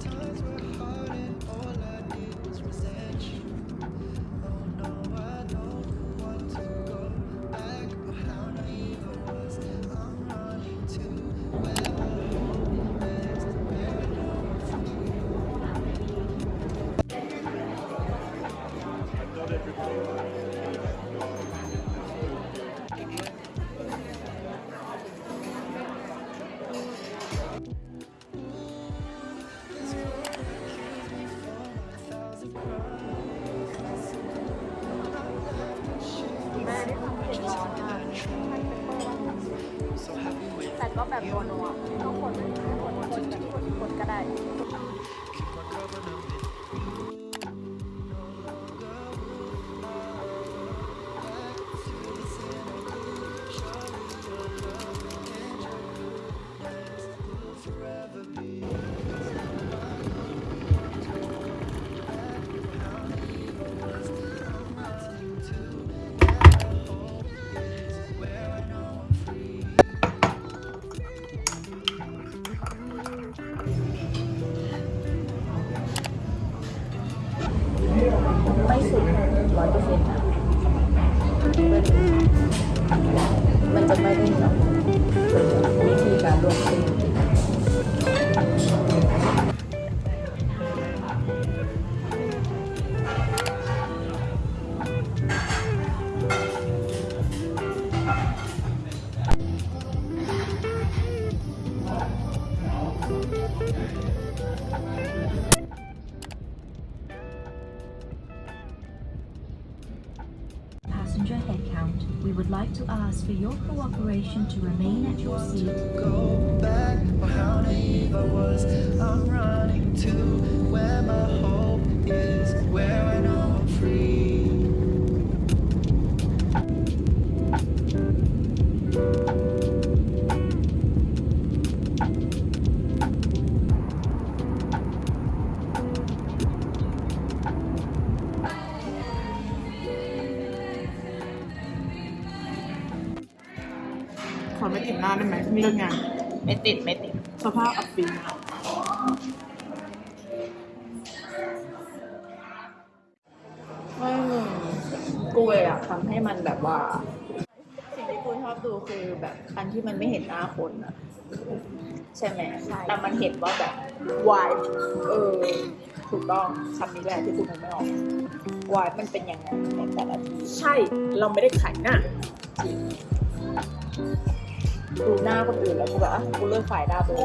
Times left. ก็แบบโดนัวต้องคนไม่คนคนคนคนคนก็ได้ ไม่สุดร้อยเปอร์เซ็นต์นะมันจะไม่ได้แบบวิธีการ count, we would like to ask for your cooperation to remain at your seat go back how naive I was. I'm running to where my hope is, where I know ไม่ติดหน้าได้ไหมเรื่องงาน ไม่ติดไม่ติด สภาพอับปีมากไม่มึงกูเลยอะทำให้มันแบบว่า สิ่งที่กูชอบดูคือแบบคันที่มันไม่เห็นหน้าคนอะใช่ไหมใช่แต่มันเห็นว่าแบบวายเออ ถูกต้องคำนี้แหละที่กูนึกไม่ออกวายมันเป็นยังไงในแต่ละทีใช่ เราไม่ได้ขายหน้า ดูหน้าคนอื่นแล้วกูแบบอะกูเลิกขายดาวไปเลย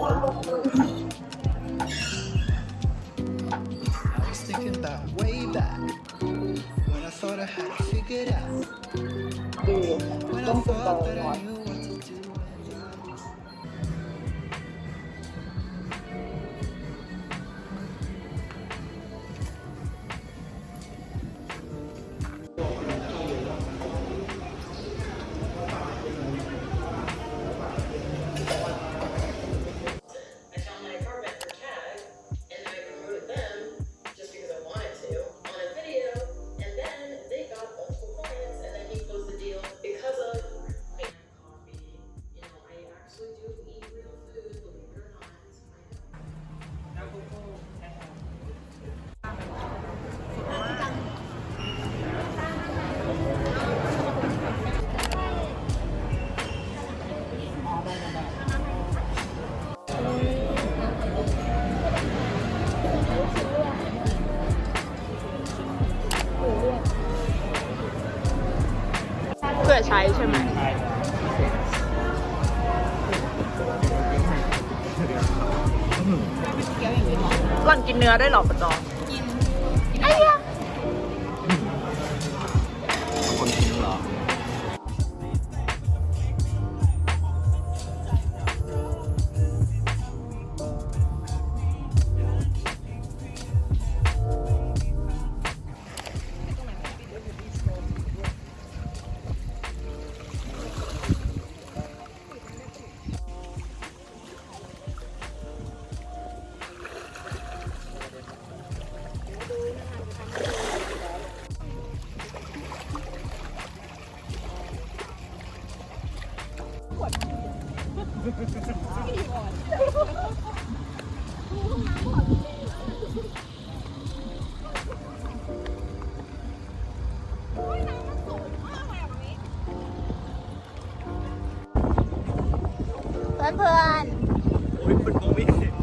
I was thinking about way back when I thought I had it figured out. ดู When ต้อง I ฝึกต่อ thought that ก่อน ช้ใช่ไหมหล่อนกินเนื้อได้วยเหรอปะจอค เพื่อนเพื่อนโอ้ยมันมองไม่เห็น